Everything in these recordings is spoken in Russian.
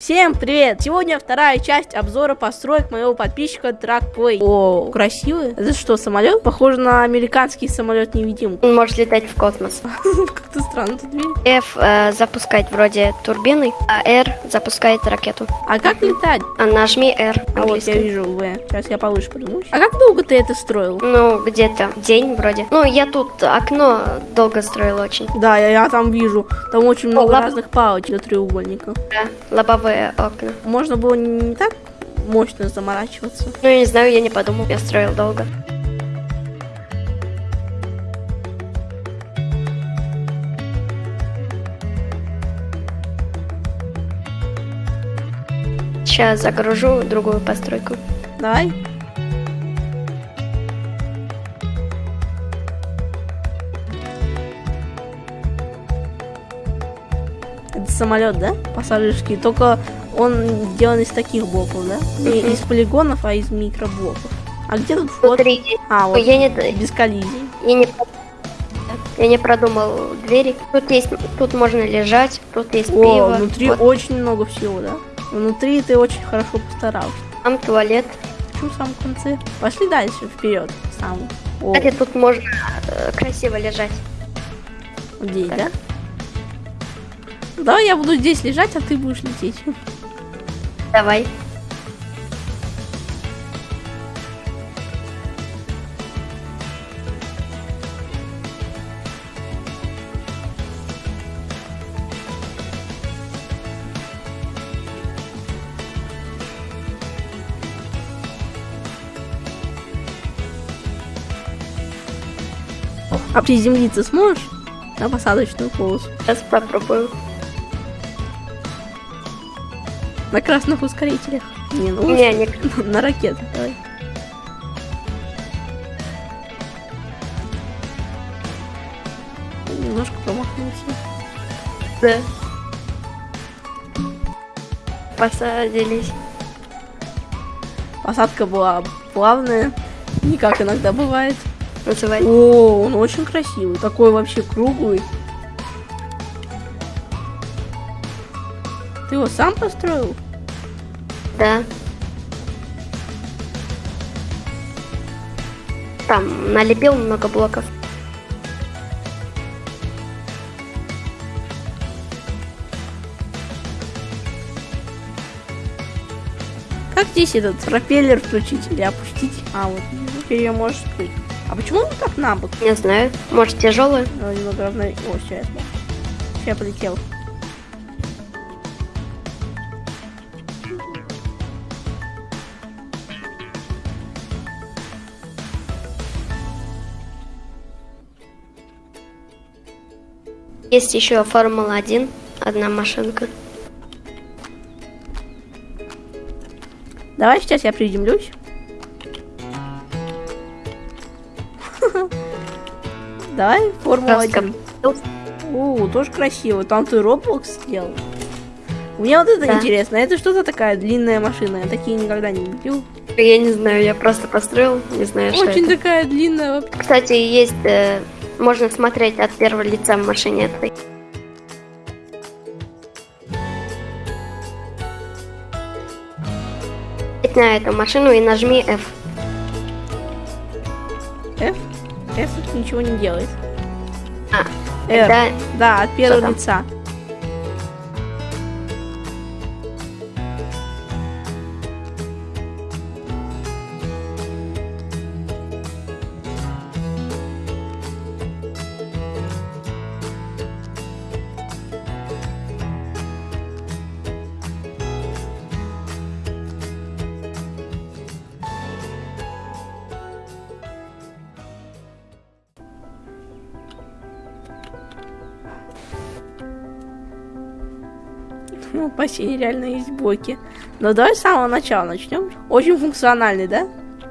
Всем привет! Сегодня вторая часть обзора построек моего подписчика Тракплей. О, красивый. Это что, самолет? Похоже на американский самолет невидимку. Он может летать в космос. Как-то странно тут видно. F э, запускает вроде турбины, а R запускает ракету. А как летать? А нажми R. А вот я вижу В. Сейчас я повыше поднимусь. А как долго ты это строил? Ну, где-то день вроде. Ну, я тут окно долго строил очень. Да, я, я там вижу. Там очень много лап- разных палочек для треугольника. Да, лобовые окна. Можно было не так мощно заморачиваться. Ну, я не знаю, я не подумал, я строил долго. Сейчас загружу другую постройку. Давай. Самолет, да? Пассажирский. Только он сделан из таких блоков, да? Не из полигонов, а из микроблоков. А где тут вход? Внутри А, вот, я не, без коллизий. я не, я не продумал двери. Тут есть, тут можно лежать, тут есть О, пиво. внутри вот очень много всего, да? Внутри ты очень хорошо постарался. там туалет. Почему в самом конце? Пошли дальше, вперед. Сам. О, Кстати, тут можно э, красиво лежать. здесь, так. да? Давай я буду здесь лежать, а ты будешь лететь. Давай. А приземлиться сможешь? На посадочную полосу. Сейчас попробую. На красных ускорителях. Не, ну Не, не, на ракетах. Давай. Немножко промахнулся. да. Посадились. Посадка была плавная. Не как иногда бывает. Называй. О, он очень красивый. Такой вообще круглый. Ты его сам построил? Да. Там налепил много блоков. Как здесь этот пропеллер включить или опустить? А, вот, теперь ее можешь открыть. А почему он так на бок? Не знаю. Может тяжелый? Надо немного равно... О, все, я полетел. Есть еще Формула 1. Одна машинка. Давай сейчас я приземлюсь. Давай Формула Краска. 1. О, тоже красиво. Там ты Roblox сделал. Мне вот это Да. интересно. Это что-то такая длинная машина. Я такие никогда не видел. Я не знаю, я просто построил, не знаю, что Очень такая длинная. Кстати, есть, э, можно смотреть от первого лица в машине этой. На эту машину и нажми F. F? F ничего не делает. А, R. Да, Да, от первого лица. Ну, почти реально есть блоки. Но давай с самого начала начнем. Очень функциональный, да?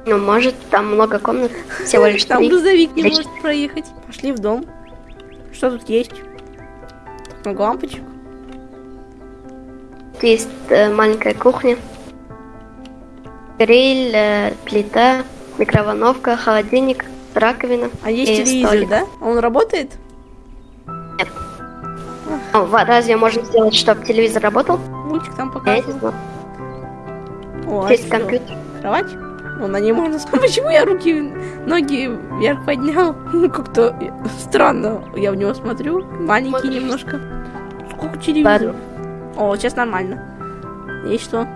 ну может, там много комнат, всего лишь Там грузовик не может проехать. Пошли в дом. Что тут есть? Много лампочек. Тут Есть э, маленькая кухня, гриль, э, плита, микроволновка, холодильник, раковина. А есть телевизор, столик. да? Он работает? О, ва- разве можно сделать, чтобы телевизор работал? Мультик там показывал. О, а что, компьютер. Кровать? Ну, на ней можно. Почему я руки, ноги вверх поднял? Ну, Как-то странно я в него смотрю. Маленький немножко. Сколько телевизоров? О, сейчас нормально. Есть что?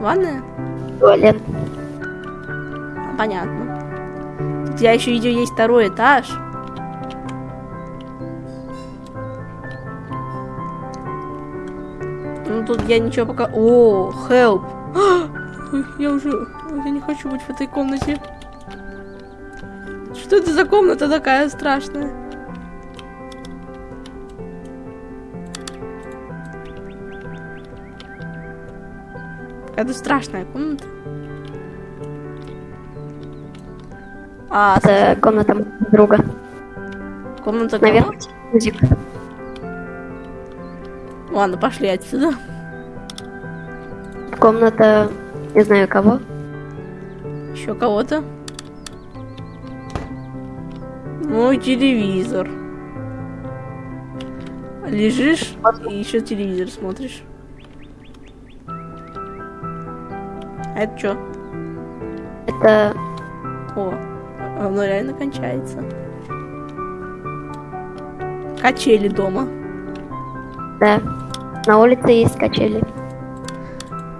Ванная? Туалет. А, Понятно. Тут я еще видео есть второй этаж. Тут я ничего пока... О, help. Ой, Я уже... ой, Я не хочу быть в этой комнате. Что это за комната такая страшная? Какая-то страшная комната. А, Это комната моего друга. комната? Наверное. Ладно, пошли отсюда. Комната, не знаю кого. Еще кого-то. Мой телевизор. Лежишь и еще телевизор смотришь. А это что? Это О, оно реально кончается. Качели дома. Да. На улице есть качели.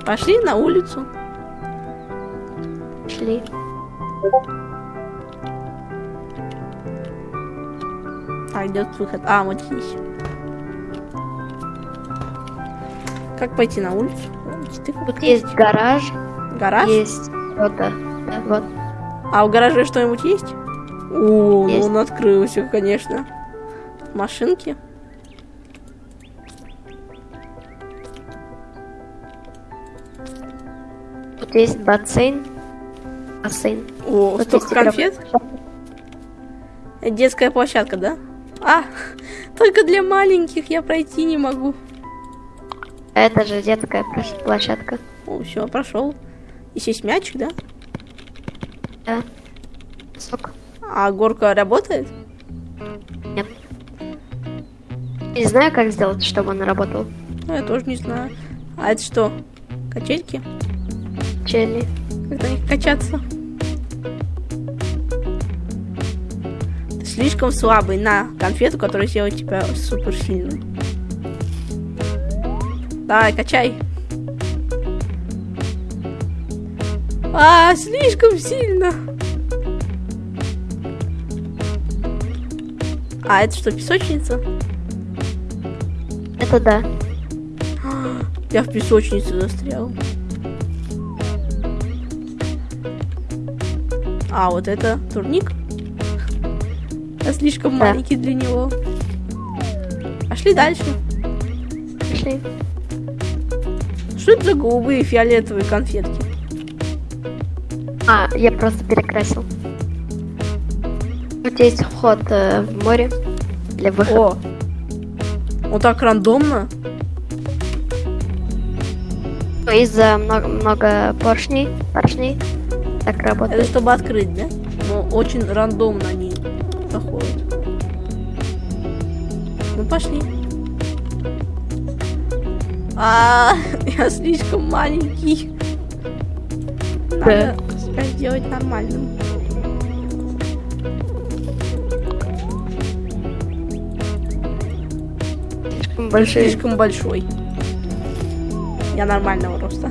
Пошли на улицу. Шли. А, где тут выход? А, вот здесь. Как пойти на улицу? Тут есть гараж, Гараж? есть что-то. Да, вот. А в гараже что-нибудь есть? О, ну Есть. он открылся, конечно. Машинки? Есть бассейн. Бассейн. О, Тут столько конфет. Детская площадка, да? А, только для маленьких я пройти не могу. Это же детская площ- площадка. О, все, прошел. Здесь есть мячик, да? Да. Сок. А горка работает? Нет. Не знаю, как сделать, чтобы он работал. Ну, я тоже не знаю. А это что? Качельки? Чели. Как на них качаться? Ты слишком слабый на конфету, которая сделает тебя супер сильным. Давай, качай. А, слишком сильно. А, это что, песочница? Это да. Я в песочнице застрял. А, вот это турник? Я слишком Да. маленький для него. Пошли дальше. Пошли. Что это за голубые фиолетовые конфетки? А, я просто перекрасил. Тут есть вход э, в море. Для выхода. О! Вот так рандомно. Из-за много, много поршней, поршней. Так Это работает. чтобы открыть, да? Но очень рандомно они заходят. Ну пошли. А, я слишком маленький. Надо себя сделать нормальным. Слишком большие. Слишком большой. Я нормального роста.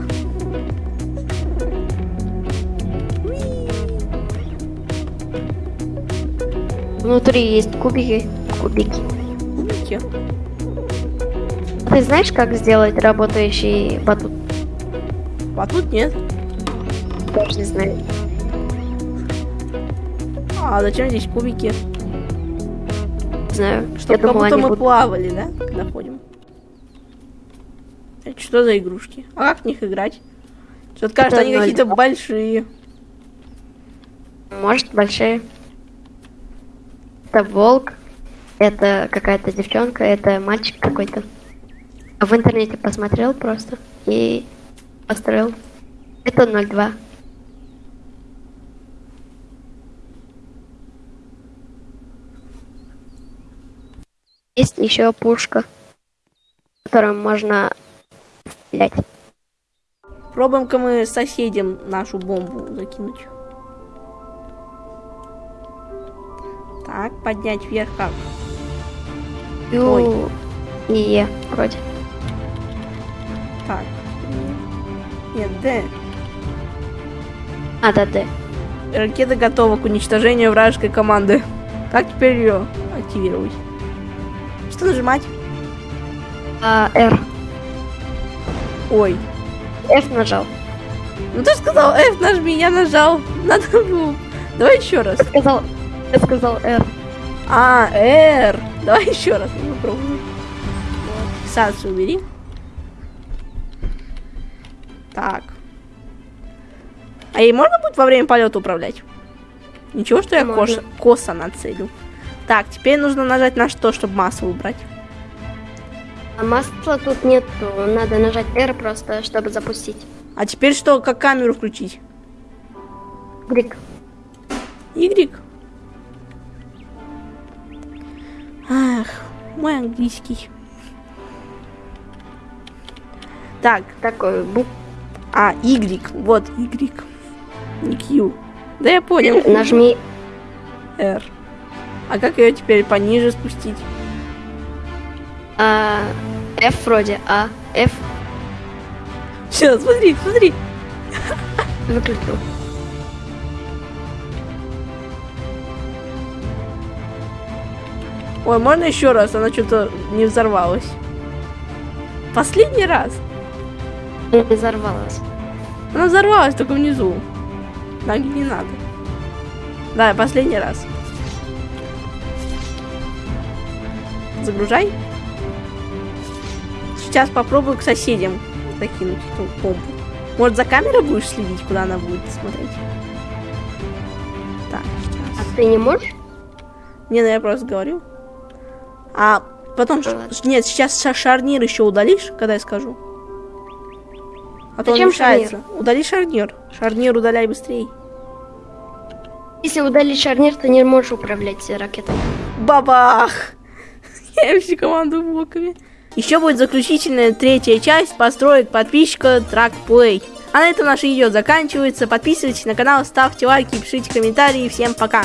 Внутри есть кубики. Кубики. Кубики. Ты знаешь, как сделать работающий батут? А тут нет. Тоже не знаю. А зачем здесь кубики? Не знаю. Чтобы как думала, будто мы будут... плавали, да? Когда ходим. Это что за игрушки? А как в них играть? Что-то кажется, они какие-то большие. Может, большие. Это волк. Это какая-то девчонка. Это мальчик какой-то. В интернете посмотрел просто. И построил. Это 02. Есть еще пушка, которую можно Блять. Пробуем-ка мы соседям нашу бомбу закинуть. Так, поднять вверх как? Ой. И Е вроде. Так. Нет, Д. А, да, Д. Ракета готова к уничтожению вражеской команды. Как теперь ее активировать? Что нажимать? А, Р. Ой. F нажал. Ну ты сказал F, нажми, я нажал. Надо было. Давай еще раз. Я сказал, я сказал R. А, R. Давай еще раз я попробую. Вот. Убери. Так. А ей можно будет во время полета управлять? Ничего, что я кош- косо нацелю. Так, теперь нужно нажать на что, чтобы массу выбрать. А масла тут нету. Надо нажать R просто, чтобы запустить. А теперь что, как камеру включить? Грик. Y. Ах, мой английский. Так, Такой бук. а, Y, вот Y. Не Q. Да я понял. Нажми R. А как ее теперь пониже спустить? а, F вроде. А, F Все, смотри, смотри. выключил. Ой, можно еще раз? Она что-то не взорвалась. Последний раз. Не взорвалась. Она взорвалась только внизу. Ноги не надо. Да, последний раз. Загружай. Сейчас попробую к соседям закинуть эту помпу. Может, за камерой будешь следить, куда она будет смотреть? Так, сейчас. А ты не можешь? Не, ну я просто говорю. А потом... Ладно. Нет, сейчас ша- шарнир еще удалишь, когда я скажу. А то он Зачем мешается. Удали шарнир. Шарнир удаляй быстрее. Если удалить шарнир, то не можешь управлять ракетой. Бабах! Я всю команду блоками. Еще будет заключительная третья часть построек подписчика Track Play. А на этом наше видео заканчивается. Подписывайтесь на канал, ставьте лайки, пишите комментарии. Всем пока!